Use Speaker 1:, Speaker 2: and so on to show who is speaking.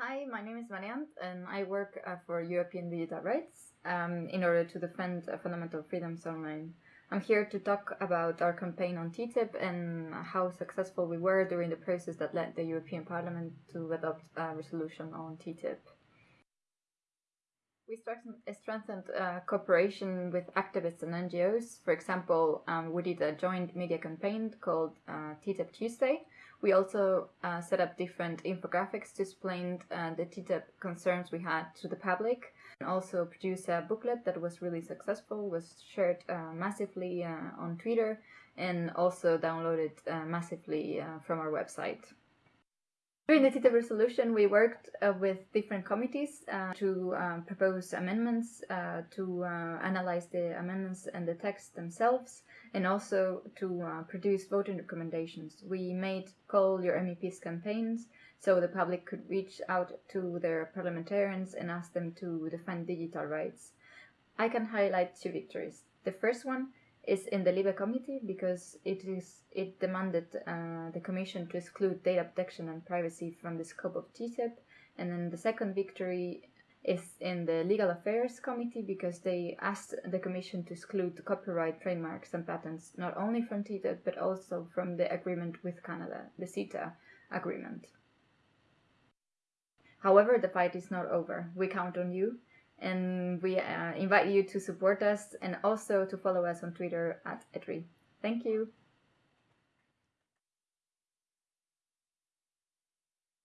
Speaker 1: Hi, my name is Maryant and I work uh, for European Digital Rights um, in order to defend uh, fundamental freedoms online. I'm here to talk about our campaign on TTIP and how successful we were during the process that led the European Parliament to adopt a resolution on TTIP. We strengthened uh, cooperation with activists and NGOs. For example, um, we did a joint media campaign called uh, TTIP Tuesday. We also uh, set up different infographics to explain uh, the TTIP concerns we had to the public. And also produced a booklet that was really successful, was shared uh, massively uh, on Twitter, and also downloaded massively from our website. During the TTIP resolution, we worked uh, with different committees uh, to um, propose amendments, uh, to uh, analyze the amendments and the text themselves, and also to uh, produce voting recommendations. We made Call Your MEPs campaigns so the public could reach out to their parliamentarians and ask them to defend digital rights. I can highlight two victories. The first one is in the LIBE committee because it is it demanded uh, the Commission to exclude data protection and privacy from the scope of TTIP, and then the second victory is in the Legal Affairs Committee because they asked the Commission to exclude copyright, trademarks, and patents not only from TTIP but also from the agreement with Canada, the CETA agreement. However, the fight is not over. We count on you and we uh, invite you to support us and also to follow us on Twitter at Edri. Thank you.